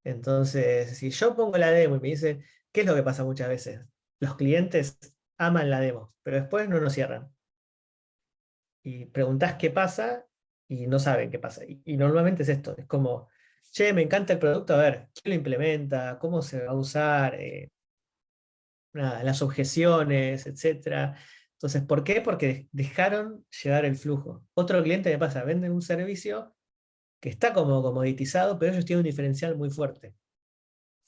Entonces, si yo pongo la demo y me dicen, ¿qué es lo que pasa muchas veces? Los clientes aman la demo, pero después no nos cierran. Y preguntás qué pasa y no saben qué pasa. Y, normalmente es esto, es como, che, me encanta el producto, a ver, ¿quién lo implementa? ¿Cómo se va a usar? Eh, las objeciones, etcétera. Entonces, ¿por qué? Porque dejaron llevar el flujo. Otro cliente me pasa, vende un servicio que está como comoditizado, pero ellos tienen un diferencial muy fuerte.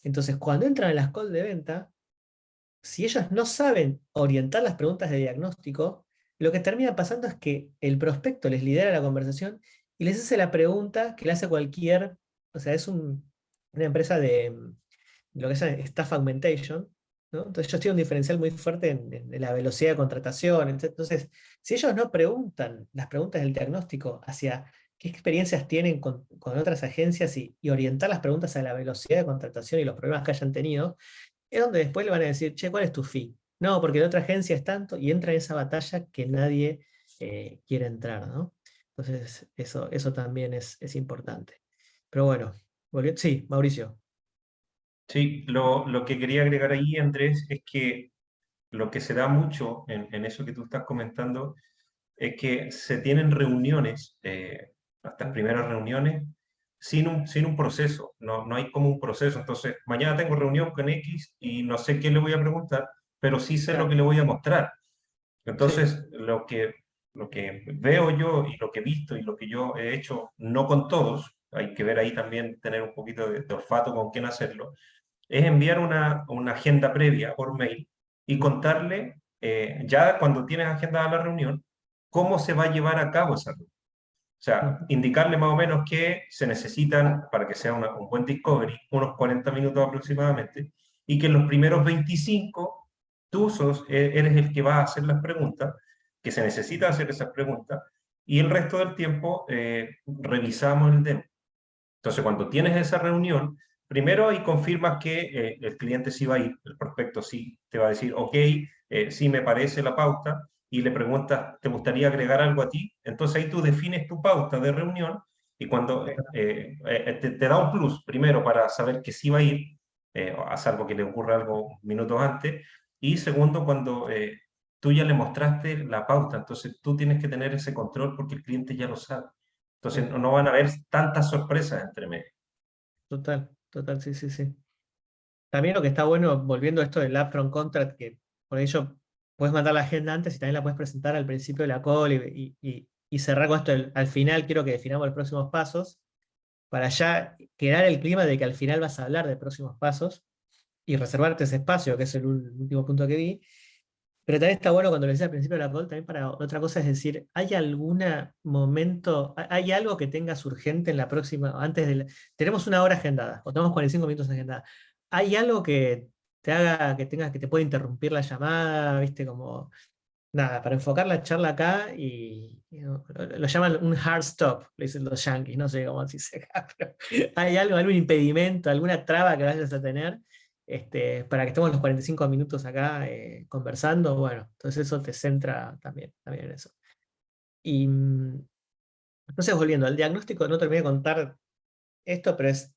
Entonces, cuando entran en las calls de venta, si ellos no saben orientar las preguntas de diagnóstico, lo que termina pasando es que el prospecto les lidera la conversación y les hace la pregunta que le hace cualquier, o sea, es un- una empresa de, mm, lo que es staff augmentation, ¿no? Entonces ellos tienen un diferencial muy fuerte en, en la velocidad de contratación. ent- Entonces, si ellos no preguntan las preguntas del diagnóstico hacia qué experiencias tienen con, otras agencias y, orientar las preguntas a la velocidad de contratación y los problemas que hayan tenido, es donde después le van a decir, che, ¿cuál es tu fee? No, porque la otra agencia es tanto, y entra en esa batalla que nadie eh, quiere entrar, ¿no? Entonces, eso, eso también es, es importante. Pero bueno, sí, Mauricio. Sí, lo, lo que quería agregar ahí, Andrés, es que lo que se da mucho en, en eso que tú estás comentando es que se tienen reuniones, eh, estas primeras reuniones, sin un, sin un proceso, no, no hay como un proceso. Entonces, mañana tengo reunión con X y no sé qué le voy a preguntar, pero sí sé Claro. lo que le voy a mostrar. Entonces, lo, que, lo que veo yo y lo que he visto y lo que yo he hecho, no con todos, hay que ver ahí también, tener un poquito de, de olfato con quién hacerlo, es enviar una, una agenda previa por mail y contarle, eh, ya cuando tienes agendada la reunión, cómo se va a llevar a cabo esa reunión. O sea, indicarle más o menos que se necesitan, para que sea un buen discovery, unos 40 minutos aproximadamente, y que en los primeros 25 tú sos, e, eres el que va a hacer las preguntas, que se necesita hacer esas preguntas, y el resto del tiempo eh, revisamos el demo. Entonces, cuando tienes esa reunión, primero ahí confirmas que eh, el cliente sí va a ir, el prospecto sí te va a decir, ok, eh, sí me parece la pauta, y le preguntas, ¿te gustaría agregar algo a ti? Entonces ahí tú defines tu pauta de reunión y cuando eh, eh, te, da un plus, primero para saber que sí va a ir, eh, a salvo que le ocurra algo minutos antes, y segundo, cuando tú ya le mostraste la pauta, entonces tú tienes que tener ese control porque el cliente ya lo sabe. Entonces no, van a haber tantas sorpresas entre medio. Total, total, sí, sí, sí. También lo que está bueno, volviendo a esto del upfront contract, que por ello puedes mandar la agenda antes y también la puedes presentar al principio de la call y, cerrar con esto al final quiero que definamos los próximos pasos, para ya crear el clima de que al final vas a hablar de próximos pasos y reservarte ese espacio, que es el último punto que vi. Pero también está bueno cuando lo decía al principio de la call, también para otra cosa es decir, ¿hay algún momento, hay algo que tengas urgente en la próxima, antes de tenemos una hora agendada, o tenemos 45 minutos agendada, ¿hay algo que te haga que tengas que te pueda interrumpir la llamada, viste, como nada, para enfocar la charla acá y, lo, llaman un hard stop, le dicen los yankees, no sé cómo se dice acá, pero hay algo, algún impedimento, alguna traba que vayas a tener este, para que estemos los 45 minutos acá eh, conversando, bueno, entonces eso te centra también, también en eso. Y mm, entonces volviendo al diagnóstico, no terminé de contar esto, pero es,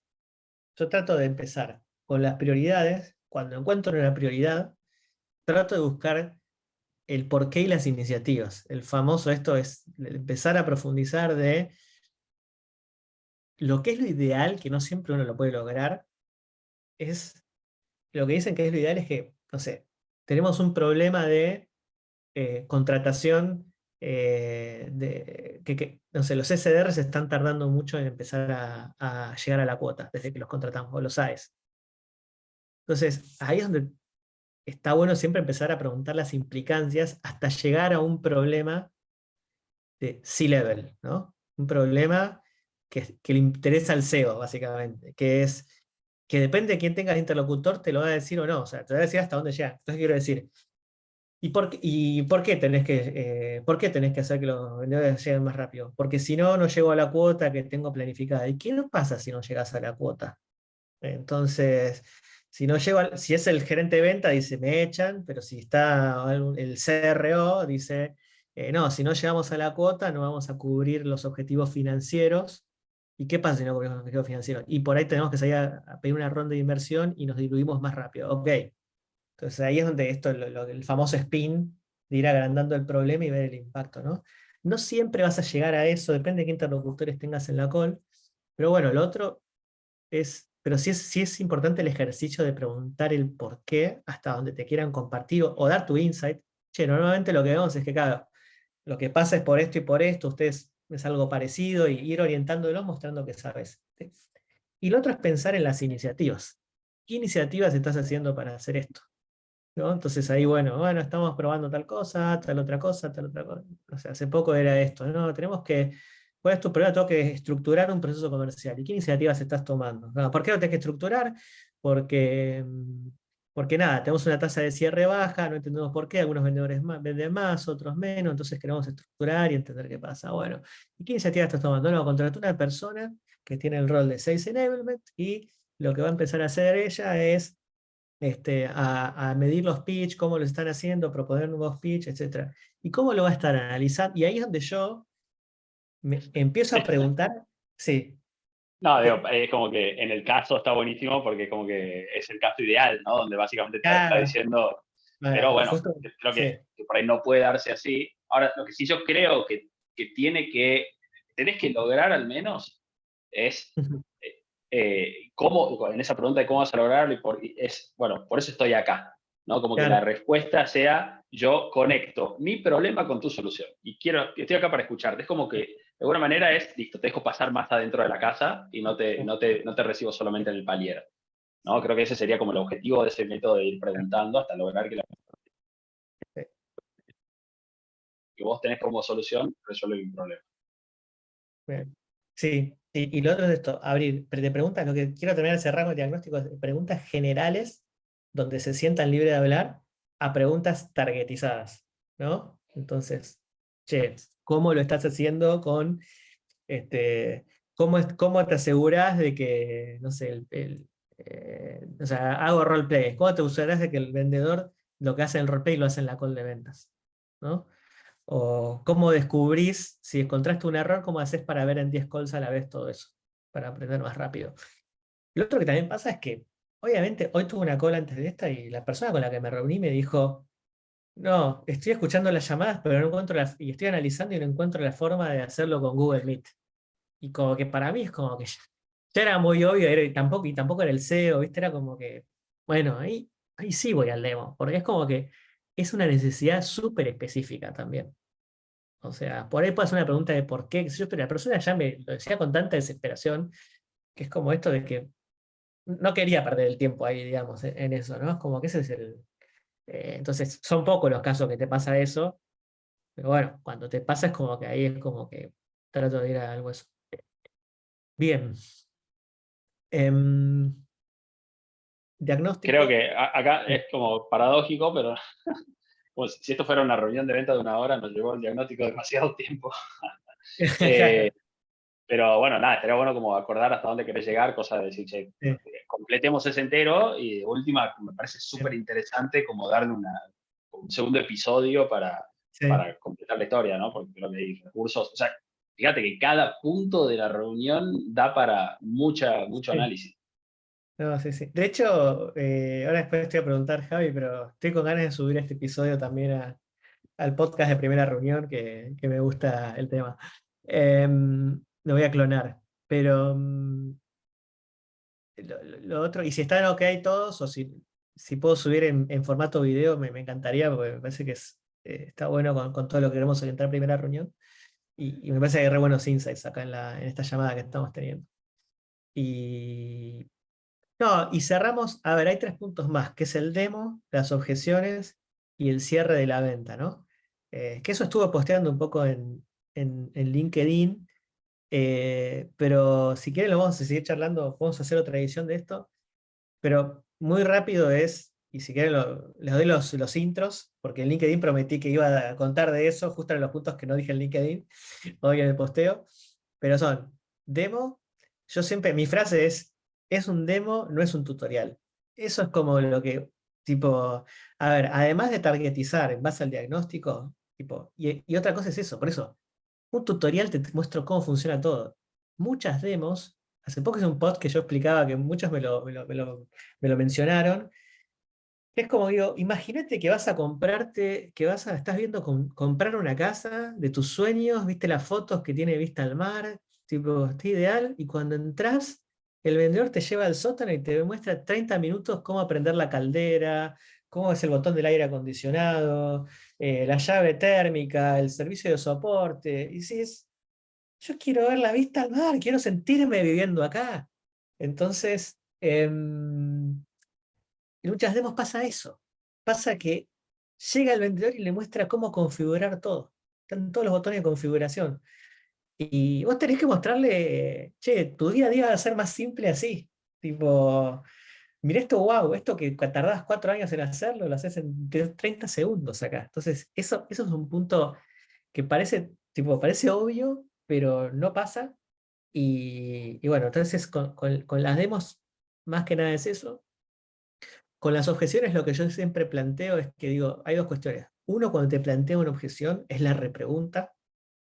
yo trato de empezar con las prioridades cuando encuentro una prioridad, trato de buscar el porqué y las iniciativas. El famoso esto es empezar a profundizar de lo que es lo ideal, que no siempre uno lo puede lograr, es lo que dicen que es lo ideal es que, no sé, tenemos un problema de eh, contratación, eh, de, que, no sé, los SDRs están tardando mucho en empezar a, a, llegar a la cuota, desde que los contratamos, o los AES. Entonces, ahí es donde está bueno siempre empezar a preguntar las implicancias hasta llegar a un problema de C-level, ¿no? Un problema que, le interesa al CEO, básicamente, que es que depende de quién tenga el interlocutor, te lo va a decir o no, o sea, te va a decir hasta dónde llega. Entonces quiero decir, ¿y por, y por, qué, tenés que, eh, por qué tenés que hacer que los vendedores lleguen más rápido? Porque si no, no llego a la cuota que tengo planificada. ¿Y qué nos pasa si no llegas a la cuota? Entonces, si, no llego si es el gerente de venta, dice, me echan, pero si está el CRO, dice, eh, no, si no llegamos a la cuota, no vamos a cubrir los objetivos financieros. ¿Y qué pasa si no cubrimos los objetivos financieros? Y por ahí tenemos que salir a, pedir una ronda de inversión y nos diluimos más rápido. Ok. Entonces ahí es donde esto, el famoso spin, de ir agrandando el problema y ver el impacto, ¿no? No siempre vas a llegar a eso, depende de qué interlocutores tengas en la call, pero bueno, lo otro es pero sí es, es importante el ejercicio de preguntar el por qué, hasta donde te quieran compartir o, dar tu insight. Che, normalmente lo que vemos es que, claro, lo que pasa es por esto y por esto, ustedes es algo parecido, y ir orientándolo mostrando que sabes. Y lo otro es pensar en las iniciativas. ¿Qué iniciativas estás haciendo para hacer esto? Entonces ahí, bueno, bueno, estamos probando tal cosa, tal otra cosa, tal otra cosa. O sea, hace poco era esto, ¿no? Tenemos que ¿Cuál es tu problema? Tengo que estructurar un proceso comercial. ¿Y qué iniciativas estás tomando? ¿Por qué lo tienes que estructurar? Porque, mm, porque nada, tenemos una tasa de cierre baja, no entendemos por qué, algunos vendedores venden más, otros menos, entonces queremos estructurar y entender qué pasa. Bueno, ¿y qué iniciativa estás tomando? No, contratar una persona que tiene el rol de Sales Enablement y lo que va a empezar a hacer ella es este, a, a, medir los pitch, cómo lo están haciendo, proponer nuevos pitch, etc. ¿Y cómo lo va a estar analizando? Y ahí es donde yo me empiezo a preguntar, sí. No, digo, es como que en el caso está buenísimo porque es como que es el caso ideal, ¿no? Donde básicamente te está diciendo, pero bueno, creo que, por ahí no puede darse así. Ahora, lo que sí yo creo que, que tiene que, tenés que lograr al menos es eh, eh, cómo, en esa pregunta de cómo vas a lograrlo, y por, es, bueno, por eso estoy acá, ¿no? Como que la respuesta sea, yo conecto mi problema con tu solución, y quiero, estoy acá para escucharte, es como que de alguna manera es, listo, te dejo pasar más adentro de la casa y no te, no te, no te recibo solamente en el palier. ¿no? Creo que ese sería como el objetivo de ese método de ir preguntando hasta lograr que la que vos tenés como solución resuelve un problema. Sí, y, lo otro es esto, abrir, te preguntas, lo que quiero terminar ese rango de diagnóstico es preguntas generales donde se sientan libres de hablar a preguntas targetizadas, ¿no? Entonces, che, ¿cómo lo estás haciendo con, este, cómo, cómo te aseguras de que, no sé, el, eh, o sea, hago roleplay, ¿cómo te asegurás de que el vendedor lo que hace en el roleplay lo hace en la call de ventas? ¿no? O cómo descubrís, si encontraste un error, cómo haces para ver en 10 calls a la vez todo eso, para aprender más rápido. Lo otro que también pasa es que, obviamente, hoy tuve una call antes de esta y la persona con la que me reuní me dijo, no, estoy escuchando las llamadas, pero no encuentro las, y estoy analizando y no encuentro la forma de hacerlo con Google Meet. Y como que para mí es como que ya, era muy obvio, y, tampoco, y tampoco era el SEO, ¿viste? Era como que, bueno, ahí, ahí sí voy al demo, porque es como que es una necesidad súper específica también. O sea, por ahí puede ser una pregunta de por qué, pero la persona ya me lo decía con tanta desesperación, que es como esto de que no quería perder el tiempo ahí, digamos, en eso, ¿no? Es como que ese es el, eh, entonces, son pocos los casos que te pasa eso, pero bueno, cuando te pasa es como que ahí es como que trato de ir a algo eso. Bien. Em, diagnóstico. Creo que acá es como paradójico, pero pues, si esto fuera una reunión de venta de una hora, nos llevó el diagnóstico demasiado tiempo. eh, pero bueno, nada, estaría bueno como acordar hasta dónde querés llegar, cosa de decir, che, eh, completemos ese entero y de última me parece súper interesante como darle una, un segundo episodio para, para completar la historia, ¿no? Porque creo que hay recursos, o sea, fíjate que cada punto de la reunión da para mucha, mucho análisis. No, sí, sí. De hecho, eh, ahora después te voy a preguntar, Javi, pero estoy con ganas de subir este episodio también al podcast de primera reunión, que, que me gusta el tema. Eh, lo voy a clonar. Pero mm, lo, otro, y si están ok todos, o si, si puedo subir en, formato video, me, encantaría, porque me parece que eh, está bueno con, todo lo que queremos orientar en primera reunión. Y, me parece que hay re buenos insights acá en, la, en esta llamada que estamos teniendo. Y, no, y cerramos, a ver, hay tres puntos más, que es el demo, las objeciones y el cierre de la venta, ¿no? Eh, que eso estuvo posteando un poco en, en, en LinkedIn, eh, pero si quieren lo vamos a seguir charlando, vamos a hacer otra edición de esto, pero muy rápido es, y si quieren les doy los, los intros, porque en LinkedIn prometí que iba a contar de eso, justo en los puntos que no dije en LinkedIn, hoy en el posteo, pero son demo, yo siempre, mi frase es, es un demo, no es un tutorial. Eso es como lo que, tipo, a ver, además de targetizar en base al diagnóstico, tipo, y, y otra cosa es eso, por eso, un tutorial te muestro cómo funciona todo. Muchas demos, hace poco hice un post que yo explicaba que muchos me lo, me lo, mencionaron, es como digo, imagínate que vas a comprarte, que vas a, estás viendo comprar una casa de tus sueños, viste las fotos que tiene vista al mar, tipo, está ideal, y cuando entras, el vendedor te lleva al sótano y te muestra 30 minutos cómo aprender la caldera, cómo es el botón del aire acondicionado, eh, la llave térmica, el servicio de soporte, y si es, yo quiero ver la vista al mar, quiero sentirme viviendo acá. Entonces, em, en muchas demos pasa eso, pasa que llega el vendedor y le muestra cómo configurar todo, están todos los botones de configuración. Y vos tenés que mostrarle, che, tu día a día va a ser más simple así, tipo, mira esto, wow, esto que tardás cuatro años en hacerlo, lo haces en 30 segundos acá. Entonces, eso, eso es un punto que parece, tipo, parece obvio, pero no pasa. Y, bueno, entonces con, las demos, más que nada es eso. Con las objeciones lo que yo siempre planteo es que digo, hay dos cuestiones. Uno, cuando te planteo una objeción, es la repregunta.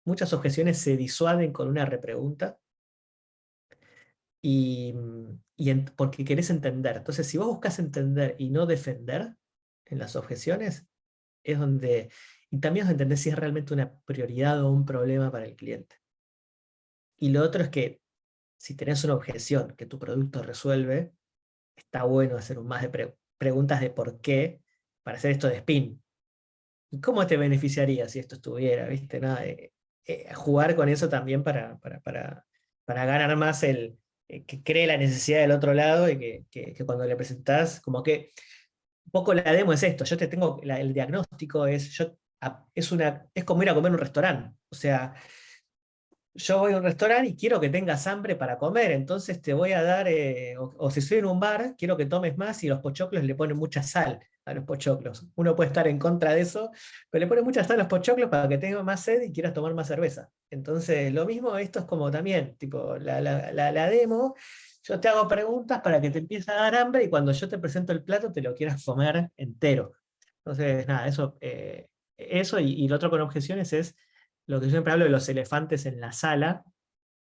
Muchas objeciones se disuaden con una repregunta y, porque querés entender. Entonces, si vos buscas entender y no defender en las objeciones, es donde, y también entender si es realmente una prioridad o un problema para el cliente. Y lo otro es que, si tenés una objeción que tu producto resuelve, está bueno hacer un más de preguntas de por qué para hacer esto de spin. ¿Y cómo te beneficiaría si esto estuviera? ¿Viste? Nada, eh, jugar con eso también para, para, para, para ganar más el, eh, que cree la necesidad del otro lado y que, cuando le presentás, como que un poco la demo es esto, yo te tengo, el diagnóstico es, yo es, una, es como ir a comer a un restaurante. O sea, yo voy a un restaurante y quiero que tengas hambre para comer, entonces te voy a dar, eh, o, si estoy en un bar, quiero que tomes más y los pochoclos le ponen mucha sal a los pochoclos. Uno puede estar en contra de eso, pero le ponen mucha sal a los pochoclos para que tengas más sed y quieras tomar más cerveza. Entonces, lo mismo, esto es como también, tipo, la, la, demo, yo te hago preguntas para que te empiece a dar hambre y cuando yo te presento el plato te lo quieras comer entero. Entonces, nada, eso, eh, eso y, y lo otro con objeciones es lo que yo siempre hablo de los elefantes en la sala,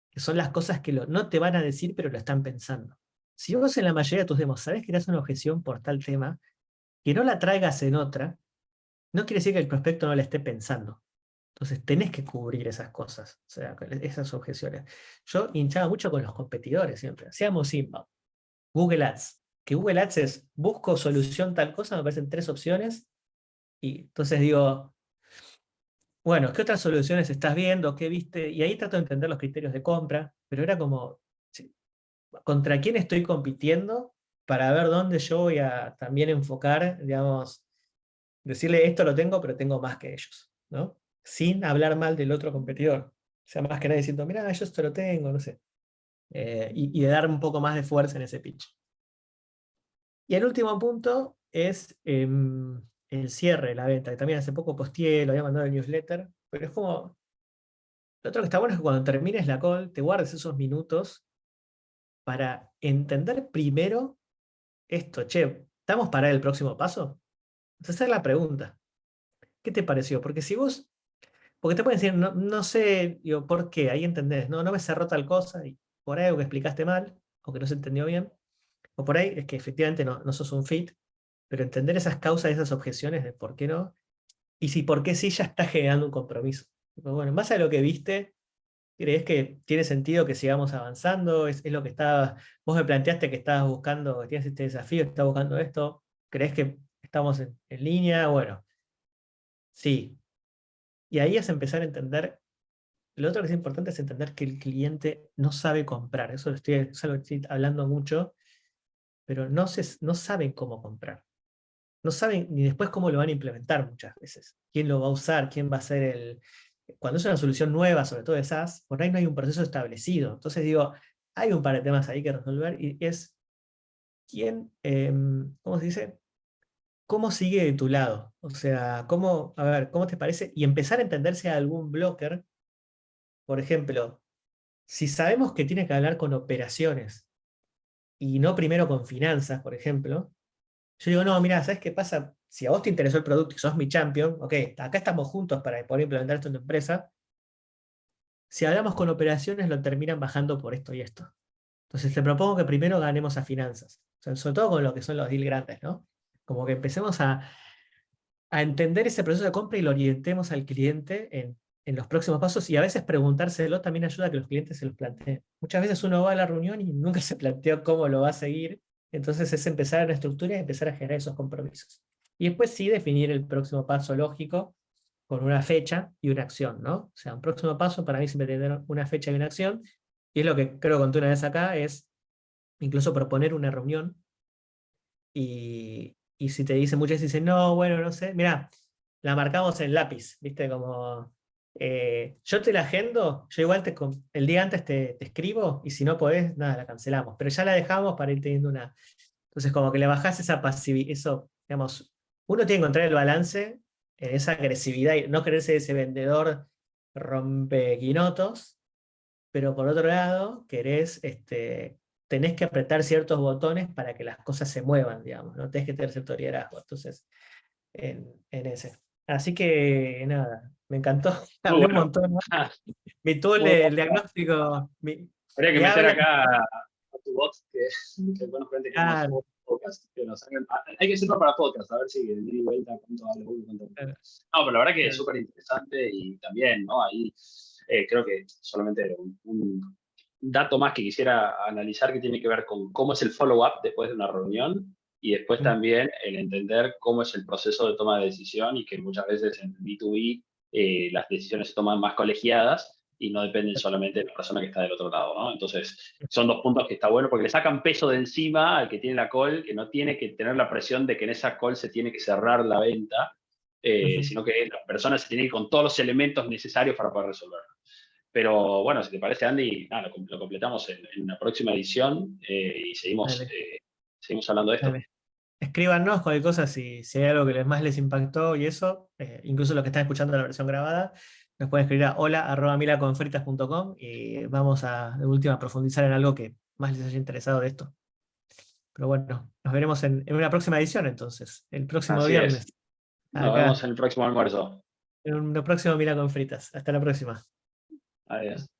que son las cosas que no te van a decir, pero lo están pensando. Si vos en la mayoría de tus demos sabes que eres una objeción por tal tema, que no la traigas en otra, no quiere decir que el prospecto no la esté pensando. Entonces tenés que cubrir esas cosas, o sea, esas objeciones. Yo hinchaba mucho con los competidores siempre, hacíamos inbound. Google Ads, que Google Ads es busco solución tal cosa, me parecen tres opciones, y entonces digo, bueno, ¿qué otras soluciones estás viendo? ¿Qué viste? Y ahí trato de entender los criterios de compra, pero era como, ¿contra quién estoy compitiendo? Para ver dónde yo voy a también enfocar, digamos, decirle esto lo tengo, pero tengo más que ellos, ¿no? Sin hablar mal del otro competidor. O sea, más que nada diciendo, mira, yo esto lo tengo, no sé. Eh, y, de dar un poco más de fuerza en ese pitch. Y el último punto es em, el cierre de la venta, que también hace poco posteé, lo había mandado el newsletter, pero es como... Lo otro que está bueno es que cuando termines la call, te guardes esos minutos para entender primero esto. Che, ¿estamos para el próximo paso? Entonces esa es la pregunta. ¿Qué te pareció? Porque si vos... Porque te pueden decir, no, no sé, digo, ¿por qué? Ahí entendés, no, no me cerró tal cosa, y por ahí algo que explicaste mal, o que no se entendió bien, o por ahí es que efectivamente no, no sos un fit, pero entender esas causas, esas objeciones de por qué no, y si por qué sí ya está generando un compromiso. bueno, en base a lo que viste, ¿crees que tiene sentido que sigamos avanzando? ¿Es, lo que estaba, vos me planteaste que estabas buscando, que tienes este desafío, que estás buscando esto? ¿Crees que estamos en, línea? Bueno, sí. Y ahí es empezar a entender, lo otro que es importante es entender que el cliente no sabe comprar, eso lo estoy, estoy hablando mucho, pero no, se, no saben cómo comprar no saben ni después cómo lo van a implementar muchas veces. ¿Quién lo va a usar? ¿Quién va a ser el...? Cuando es una solución nueva, sobre todo de SaaS, por ahí no hay un proceso establecido. Entonces digo, hay un par de temas ahí que resolver y es quién, em, ¿cómo se dice? ¿Cómo sigue de tu lado? O sea, ¿cómo, a ver, ¿cómo te parece? Y empezar a entenderse a algún blocker, por ejemplo, si sabemos que tiene que hablar con operaciones y no primero con finanzas, por ejemplo, yo digo, no, mira, ¿sabes qué pasa? Si a vos te interesó el producto y sos mi champion, ok, acá estamos juntos para poder implementar esto en tu empresa. Si hablamos con operaciones, lo terminan bajando por esto y esto. Entonces te propongo que primero ganemos a finanzas. sobre todo con lo que son los deals grandes, ¿no? Como que empecemos a, entender ese proceso de compra y lo orientemos al cliente en, en los próximos pasos y a veces preguntárselo también ayuda a que los clientes se los planteen. Muchas veces uno va a la reunión y nunca se planteó cómo lo va a seguir entonces es empezar a la estructura y empezar a generar esos compromisos. Y después sí definir el próximo paso lógico con una fecha y una acción, ¿no? O sea, un próximo paso para mí siempre tener una fecha y una acción, y es lo que creo que conté una vez acá, es incluso proponer una reunión, y, y si te dicen muchas dicen, no, bueno, no sé, mira, la marcamos en lápiz, ¿viste? Como eh, yo te la agendo, yo igual te, el día antes te, escribo, y si no podés, nada, la cancelamos, pero ya la dejamos para ir teniendo una... Entonces como que le bajás esa pasividad, eso, digamos, uno tiene que encontrar el balance en esa agresividad y no quererse ese vendedor rompequinotos, pero por otro lado, querés, este, tenés que apretar ciertos botones para que las cosas se muevan, digamos, no tenés que tener cierto liderazgo, entonces, en, en ese. Así que, nada, me encantó. Hablé un montón. Mi tool el diagnóstico. Mi, Habría que meter acá a tu bot, que, que bueno, frente que ah, podcast, que hagan, hay que hacerlo para podcast, a ver si y vuelta cuánto habla uno, cuánto No, pero la verdad que es súper interesante y también, ¿no? Ahí eh, creo que solamente un, un, dato más que quisiera analizar que tiene que ver con cómo es el follow-up después de una reunión y después también el entender cómo es el proceso de toma de decisión y que muchas veces en B2B eh, las decisiones se toman más colegiadas y no dependen solamente de la persona que está del otro lado, ¿no? Entonces, son dos puntos que está bueno porque le sacan peso de encima al que tiene la call, que no tiene que tener la presión de que en esa call se tiene que cerrar la venta, eh, sino que la persona se tiene que ir con todos los elementos necesarios para poder resolverlo. Pero bueno, si te parece, Andy, nada, lo, com- lo completamos en, en la próxima edición eh, y seguimos, eh, seguimos hablando de esto. Dale. Escríbanos cualquier cosa si, si hay algo que les más les impactó y eso, eh, incluso los que están escuchando la versión grabada, nos pueden escribir a hola.milaconfritas.com y vamos a, de última, a profundizar en algo que más les haya interesado de esto. Pero bueno, nos veremos en, en una próxima edición entonces, el próximo Así es. viernes. Nos vemos en el próximo almuerzo. en un próximo Mila con Fritas. Hasta la próxima. Adiós.